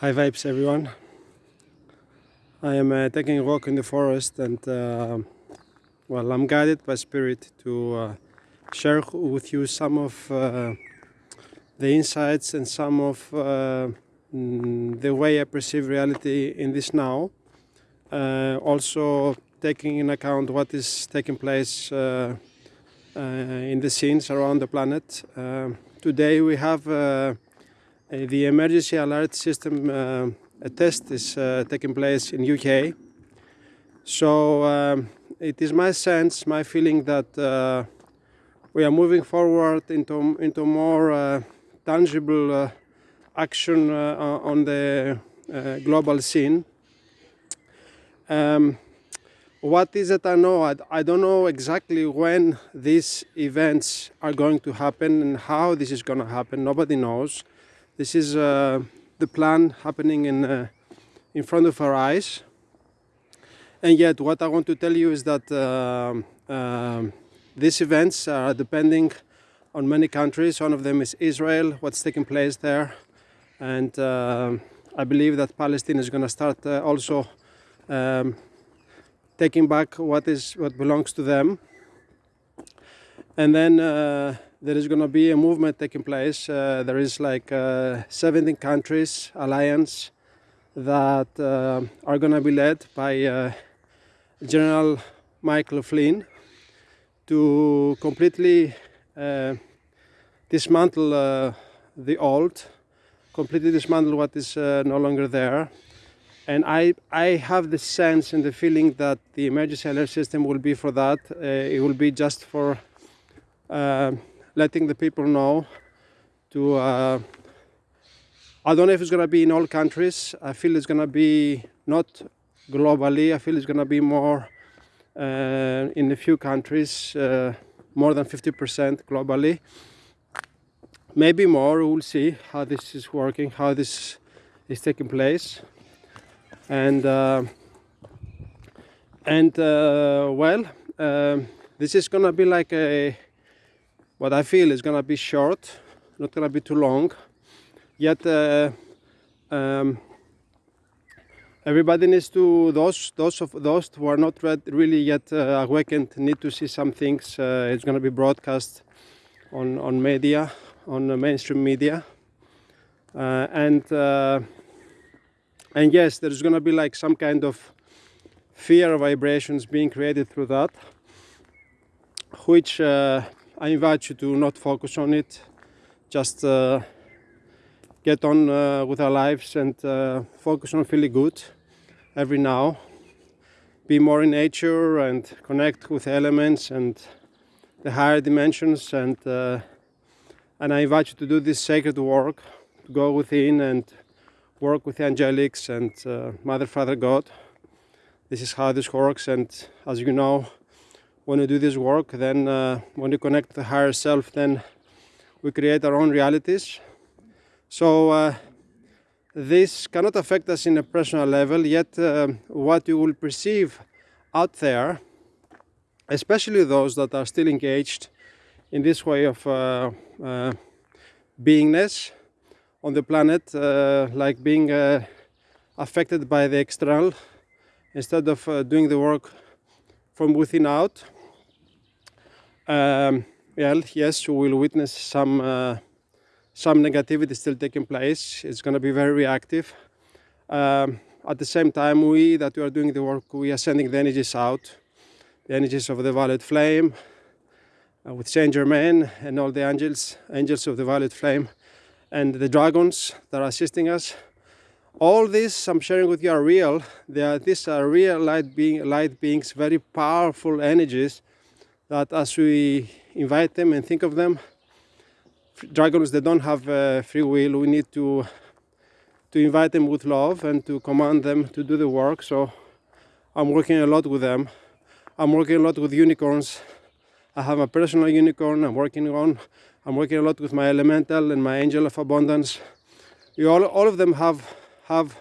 High vibes, everyone. I am uh, taking a walk in the forest, and uh, well, I'm guided by spirit to uh, share with you some of uh, the insights and some of uh, the way I perceive reality in this now. Uh, also, taking in account what is taking place in the scenes around the planet. today, we have the emergency alert system uh, test is uh, taking place in UK. So um, it is my sense, my feeling that we are moving forward into into more tangible action on the global scene. Um, what is it I know? I, I, don't know exactly when these events are going to happen and how this is going to happen. Nobody knows. This is uh, the plan happening in, uh, in front of our eyes. And yet what I want to tell you is that uh, um, these events are depending on many countries. One of them is Israel, what's taking place there. And I believe that Palestine is going to start also um, taking back what is what belongs to them. And then uh, there is going to be a movement taking place. Uh, there is like uh, 17 countries alliance that uh, are going to be led by uh, General Michael Flynn to completely uh, dismantle uh, the old, completely dismantle what is no longer there. And I, I have the sense and the feeling that the emergency alert system will be for that. it will be just for letting the people know to uh, I don't know if it's going to be in all countries. I feel it's going to be not globally. I feel it's going to be more uh, in a few countries, uh, more than 50% globally. Maybe more. We'll see how this is working, how this is taking place, and uh, and uh, well, um, this is going to be like a what I feel is gonna be short, not gonna be too long. Yet uh, um, everybody needs to those those of those who are not read, really yet uh, awakened need to see some things. Uh, it's gonna be broadcast on on media, on mainstream media, uh, and uh, and yes, there's gonna be like some kind of fear vibrations being created through that, which uh, I invite you to not focus on it, just uh, get on uh, with our lives and uh, focus on feeling good every now. Be more in nature and connect with elements and the higher dimensions and uh, and I invite you to do this sacred work, to go within and work with the angelics and uh, Mother, Father, God. This is how this works and as you know when we do this work, then uh, when we connect the higher self, then we create our own realities. So uh, this cannot affect us in a personal level, yet uh, what you will perceive out there, especially those that are still engaged in this way of uh, uh, beingness on the planet, uh, like being affected by the external, instead of doing the work from within out, um, well, yes, we will witness some uh, some negativity still taking place. It's going to be very reactive. Um, at the same time, we that we are doing the work, we are sending the energies out, the energies of the violet flame, uh, with Saint Germain and all the angels, angels of the violet flame, and the dragons that are assisting us. All this I'm sharing with you are real. They are, these are real light being light beings, very powerful energies that as we invite them and think of them, dragons they don't have uh, free will. We need to to invite them with love and to command them to do the work. So I'm working a lot with them. I'm working a lot with unicorns. I have a personal unicorn I'm working on. I'm working a lot with my elemental and my angel of abundance. All, all of them have have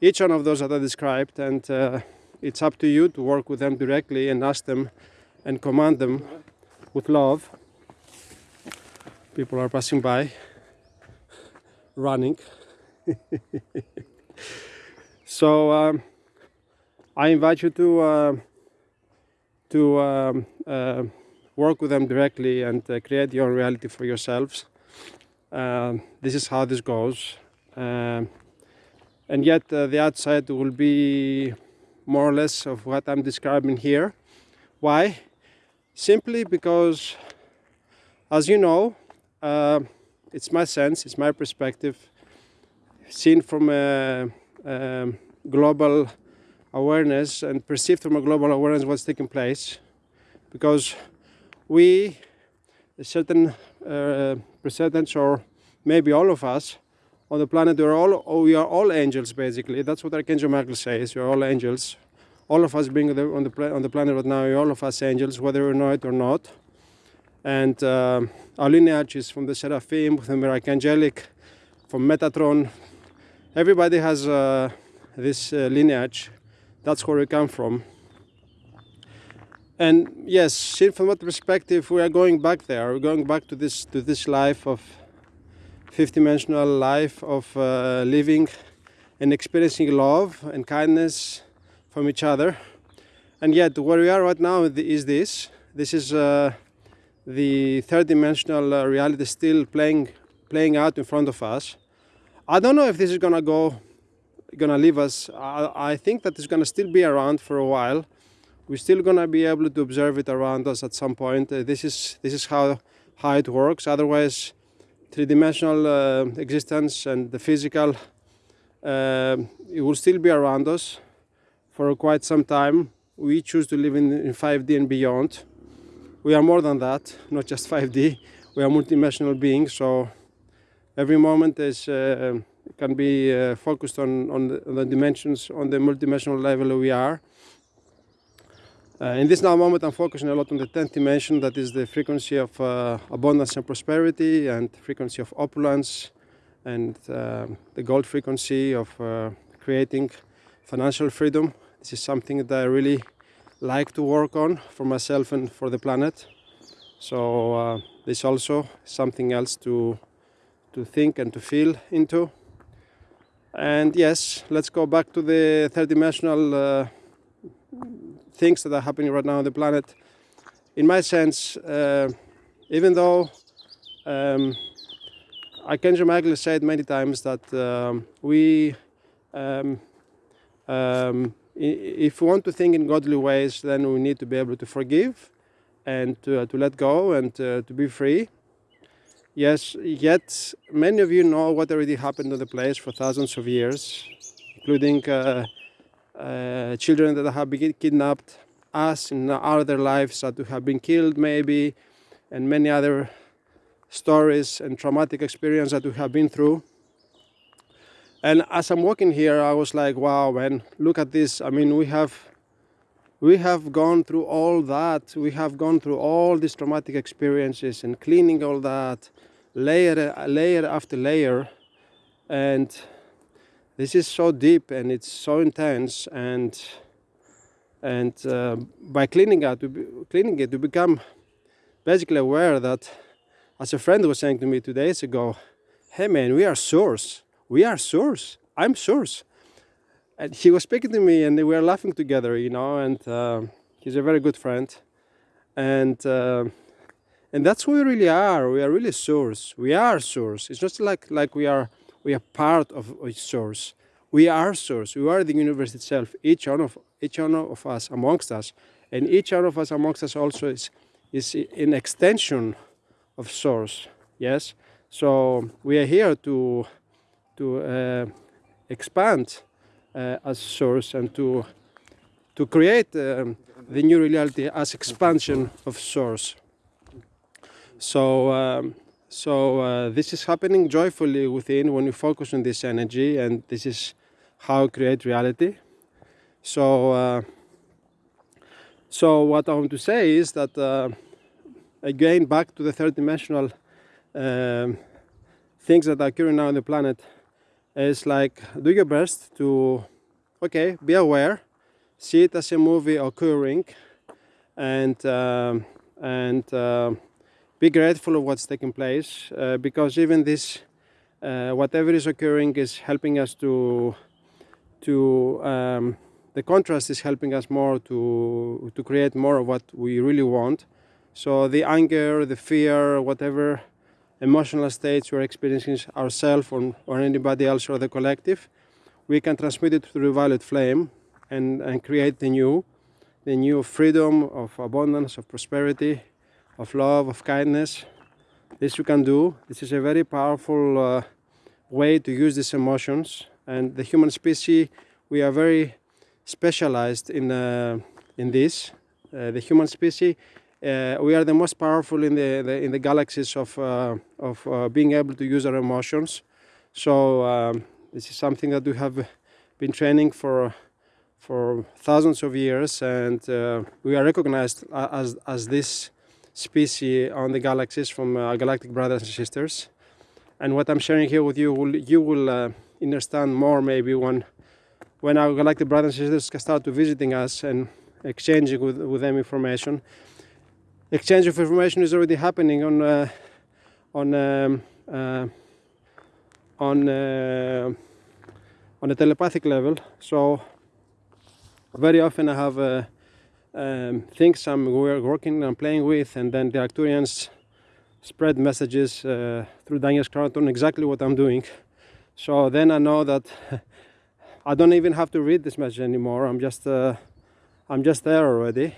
each one of those that I described, and uh, it's up to you to work with them directly and ask them and command them with love. People are passing by, running. so um, I invite you to uh, to um, uh, work with them directly and uh, create your own reality for yourselves. Um, this is how this goes. Um, and yet uh, the outside will be more or less of what I'm describing here. Why? Simply because, as you know, uh, it's my sense, it's my perspective, seen from a, a, global awareness and perceived from a global awareness what's taking place. Because we, a certain uh, percentage, or maybe all of us, on the planet, we're all, oh, we are all angels, basically. That's what Archangel Michael says. We're all angels. All of us being on the, on the planet right now, all of us angels, whether we know it or not. And uh, our lineage is from the Seraphim, from the Archangelic, from Metatron. Everybody has uh, this uh, lineage. That's where we come from. And yes, seen from that perspective, we are going back there. We're going back to this to this life of fifth-dimensional life of uh, living and experiencing love and kindness from each other. And yet, where we are right now is this. This is uh, the third-dimensional uh, reality still playing playing out in front of us. I don't know if this is gonna go, gonna leave us. I, I think that it's gonna still be around for a while. We're still gonna be able to observe it around us at some point. Uh, this is this is how how it works. Otherwise, three-dimensional uh, existence and the physical uh, it will still be around us for quite some time. We choose to live in, in 5D and beyond. We are more than that, not just 5D. We are multidimensional beings, so every moment is uh, can be uh, focused on, on the, on, the, dimensions, on the multidimensional level we are. Uh, in this now moment, I'm focusing a lot on the 10th dimension, that is the frequency of uh, abundance and prosperity, and frequency of opulence, and uh, the gold frequency of uh, creating financial freedom. This is something that I really like to work on for myself and for the planet. So uh, this also something else to to think and to feel into. And yes, let's go back to the third dimensional uh, things that are happening right now on the planet. In my sense, uh, even though um, Archangel Michael said many times that um, we, um, um, if we want to think in godly ways, then we need to be able to forgive and to, uh, to let go and uh, to be free. Yes, yet many of you know what already happened on the place for thousands of years, including uh, uh, children that have been kidnapped, us in other lives that have been killed maybe, and many other stories and traumatic experience that we have been through. And as I'm walking here, I was like, wow, man, look at this. I mean, we have we have gone through all that. We have gone through all these traumatic experiences and cleaning all that layer layer after layer. And this is so deep and it's so intense and and uh, by cleaning it, cleaning it, you become basically aware that, as a friend was saying to me two days ago, hey man, we are source. We are source. I'm source. And he was speaking to me and we were laughing together, you know, and uh, he's a very good friend. And uh, and that's who we really are. We are really source. We are source. It's not like like we are we are part of a source. We are source. We are the universe itself. Each one of each one of us amongst us, and each one of us amongst us also is is an extension of source. Yes. So we are here to to uh, expand uh, as source and to to create um, the new reality as expansion of source. So. Um, so uh, this is happening joyfully within when you focus on this energy and this is how create reality. So, uh, so what I want to say is that uh, again back to the third dimensional um, things that are occurring now on the planet is like do your best to okay be aware see it as a movie occurring and um, and uh, be grateful of what's taking place uh, because even this uh, whatever is occurring is helping us to to um, the contrast is helping us more to to create more of what we really want. So the anger, the fear, whatever emotional states we're experiencing ourselves or, or anybody else or the collective, we can transmit it through violet flame and, and create the new, the new freedom of abundance, of prosperity, of love, of kindness. This you can do. This is a very powerful uh, way to use these emotions. And the human species, we are very specialized in, uh, in this. Uh, the human species, uh, we are the most powerful in the, the in the galaxies of, uh, of uh, being able to use our emotions. So um, this is something that we have been training for for thousands of years, and uh, we are recognized as as this species on the galaxies from our galactic brothers and sisters. And what I'm sharing here with you, will, you will uh, understand more maybe when when our galactic brothers and sisters start to visiting us and exchanging with, with them information. Exchange of information is already happening on uh, on um, uh, on uh, on a telepathic level. So very often I have uh, um, things I'm working and playing with, and then the Arcturians spread messages uh, through Daniel Scranton exactly what I'm doing. So then I know that I don't even have to read this message anymore. I'm just uh, I'm just there already,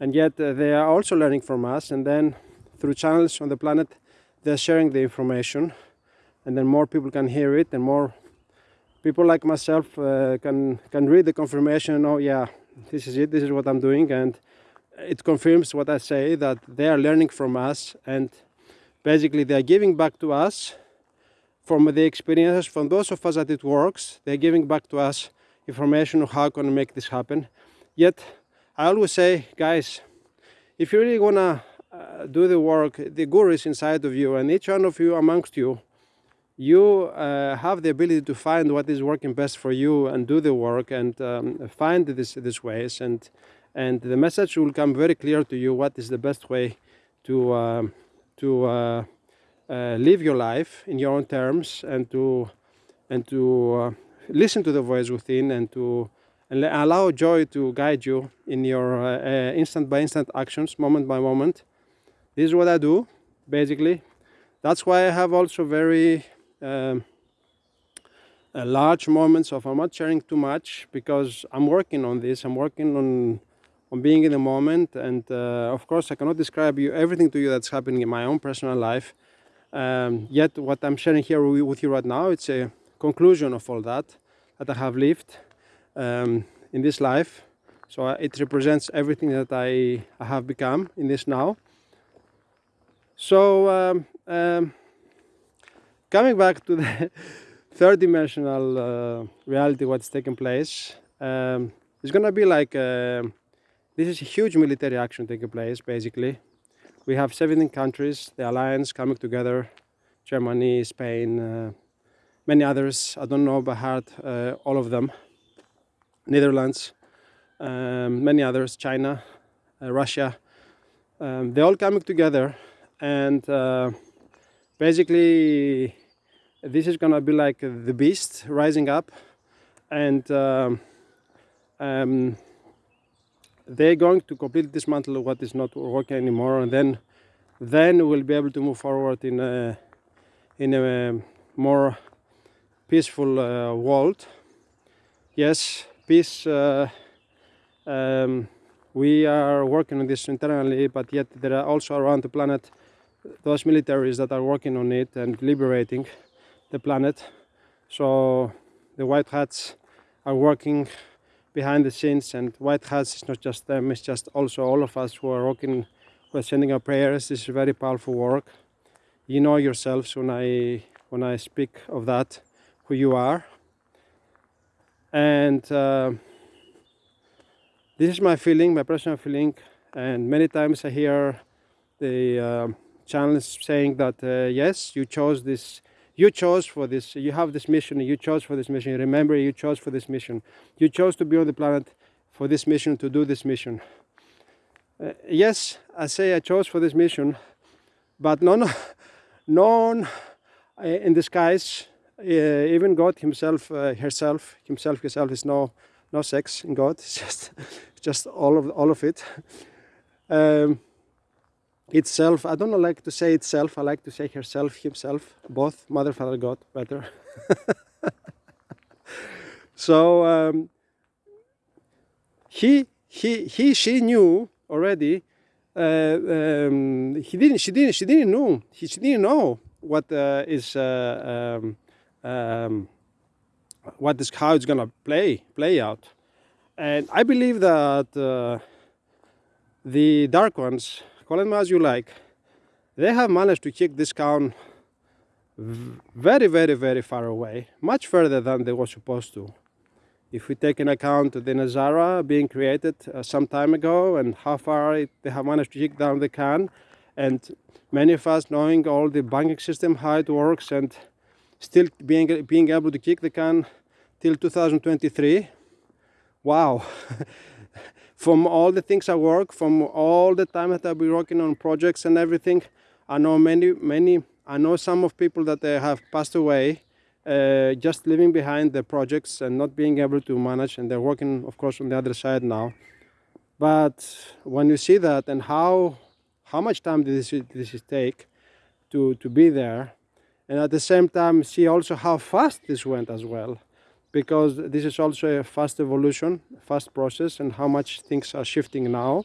and yet uh, they are also learning from us. And then through channels on the planet, they're sharing the information, and then more people can hear it, and more people like myself uh, can can read the confirmation. Oh yeah, this is it. This is what I'm doing, and it confirms what I say that they are learning from us, and basically they are giving back to us from the experiences from those of us that it works. They're giving back to us information on how can we make this happen. Yet I always say, guys, if you really wanna uh, do the work, the guru is inside of you, and each one of you amongst you, you uh, have the ability to find what is working best for you and do the work and um, find this, these ways, and and the message will come very clear to you what is the best way to um, to uh, uh, live your life in your own terms and to and to uh, listen to the voice within and to and allow joy to guide you in your uh, instant by instant actions moment by moment. This is what i do basically. That's why i have also very um, large moments of i'm not sharing too much because i'm working on this. I'm working on on being in the moment. And uh, of course i cannot describe you everything to you that's happening in my own personal life. Um, yet what I'm sharing here with you right now, it's a conclusion of all that that I have lived um, in this life. So it represents everything that I, I have become in this now. So um, um, coming back to the third dimensional uh, reality, what's taking place, um, it's gonna be like uh, this is a huge military action taking place, basically. We have 17 countries, the alliance coming together, Germany, Spain, uh, many others. I don't know by heart uh, all of them. Netherlands, um, many others, China, uh, Russia. Um, they're all coming together and uh, basically this is gonna be like the beast rising up and um, um, they're going to completely dismantle what is not working anymore and then then we'll be able to move forward in a in a more peaceful uh, world yes peace uh, um, we are working on this internally but yet there are also around the planet those militaries that are working on it and liberating the planet so the white hats are working behind the scenes and White Hats is not just them, it's just also all of us who are working, who are sending our prayers. This is very powerful work. You know yourselves when I, when I speak of that, who you are. And uh, this is my feeling, my personal feeling. And many times I hear the uh, channels saying that, uh, yes, you chose this you chose for this, you have this mission, you chose for this mission. Remember, you chose for this mission. You chose to be on the planet for this mission, to do this mission. Uh, yes, I say I chose for this mission, but none, none uh, in skies. Uh, even God Himself, uh, herself, Himself, herself is no no sex in God. It's just just all of all of it. Um, itself. I don't like to say itself. I like to say herself, himself, both Mother, Father, God, better. so um, he he he she knew already. Uh, um, he didn't. She didn't. She didn't know. He, she didn't know what uh, is uh, um, um, what is how it's gonna play play out. And I believe that uh, the dark ones, call them as you like, they have managed to kick this town very, very, very far away, much further than they were supposed to. If we take into account the NESARA being created uh, some time ago and how far it, they have managed to kick down the can, and many of us knowing all the banking system, how it works, and still being, being able to kick the can till 2023, wow. from all the things I work, from all the time that I've been working on projects and everything, I know many, many, I know some of people that they have passed away uh, just leaving behind the projects and not being able to manage and they're working of course on the other side now but when you see that and how how much time this this take to to be there and at the same time see also how fast this went as well because this is also a fast evolution fast process and how much things are shifting now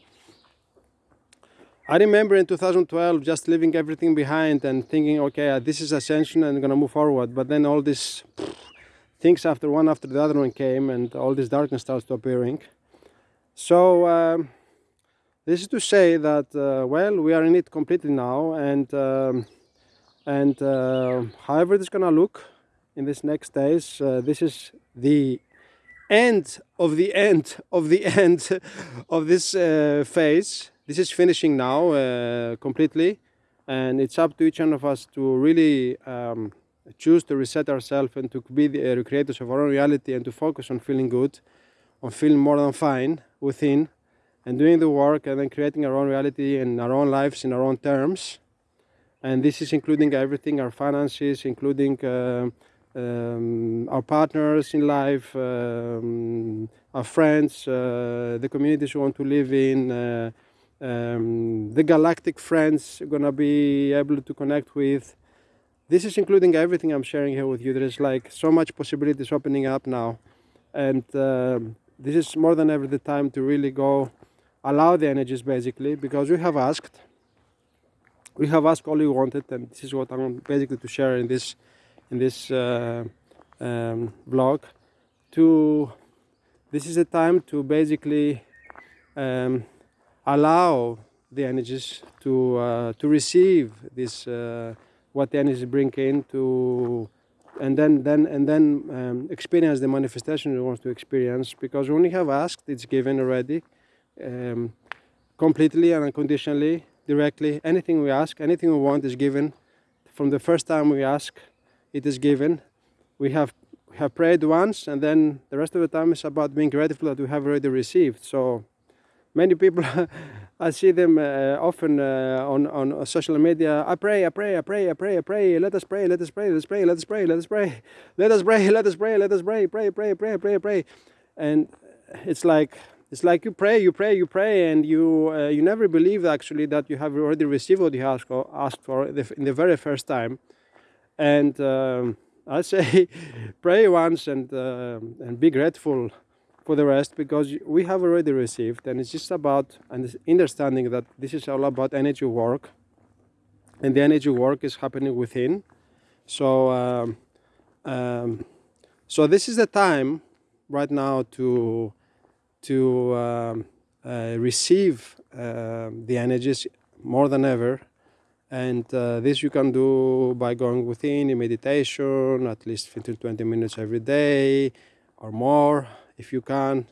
I remember in 2012 just leaving everything behind and thinking, okay, uh, this is ascension and I'm gonna move forward. But then all these things after one after the other one came and all this darkness starts to appearing. So um, this is to say that, uh, well, we are in it completely now and um, and uh, however it's gonna look in these next days, uh, this is the end of the end of the end of this uh, phase this is finishing now uh, completely and it's up to each one of us to really um, choose to reset ourselves and to be the uh, creators of our own reality and to focus on feeling good, on feeling more than fine within and doing the work and then creating our own reality and our own lives in our own terms. And this is including everything, our finances, including uh, um, our partners in life, um, our friends, uh, the communities we want to live in, uh, um, the galactic friends are gonna be able to connect with. This is including everything I'm sharing here with you. There is like so much possibilities opening up now. And um, this is more than ever the time to really go allow the energies basically because we have asked. We have asked all we wanted and this is what I'm basically to share in this in this uh, um, vlog. To this is a time to basically um, allow the energies to uh, to receive this uh, what the energies bring in to and then then and then um, experience the manifestation we want to experience. Because when we have asked it's given already um, completely and unconditionally directly anything we ask anything we want is given from the first time we ask it is given we have have prayed once and then the rest of the time is about being grateful that we have already received so many people I see them uh, often uh, on on social media. I pray, I pray, I pray, I pray, I pray. Let us pray, let us pray, let us pray, let us pray, let us pray, let us pray, let us pray, let us pray, pray, pray, pray, pray, pray. And it's like it's like you pray, you pray, you pray, and you uh, you never believe actually that you have already received what you asked for, asked for in the very first time. And um, I say, pray once and uh, and be grateful for the rest because we have already received and it's just about understanding that this is all about energy work and the energy work is happening within so um, um, so this is the time right now to to um, uh, receive uh, the energies more than ever. And uh, this you can do by going within in meditation at least 15 20 minutes every day or more if you can.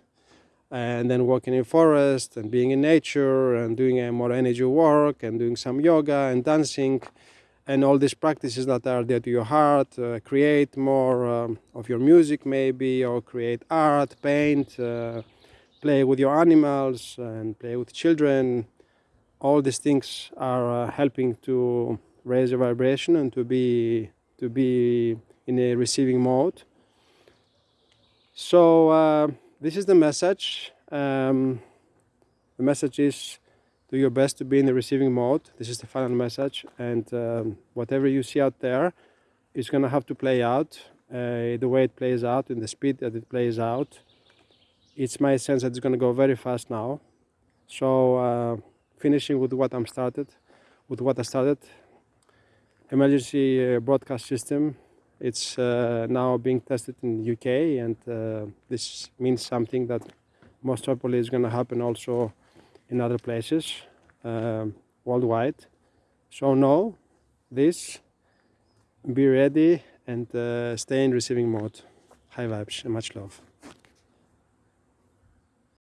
And then walking in forest and being in nature and doing a more energy work and doing some yoga and dancing. And all these practices that are there to your heart uh, create more um, of your music maybe or create art paint uh, play with your animals and play with children all these things are uh, helping to raise your vibration and to be to be in a receiving mode. So uh, this is the message. Um, the message is do your best to be in the receiving mode. This is the final message, and um, whatever you see out there is going to have to play out uh, the way it plays out in the speed that it plays out. It's my sense that it's going to go very fast now. So uh, finishing with what I'm started, with what I started, emergency uh, broadcast system. It's uh, now being tested in the UK, and uh, this means something that most probably is going to happen also in other places um, worldwide. So know this, be ready, and uh, stay in receiving mode. High vibes and much love.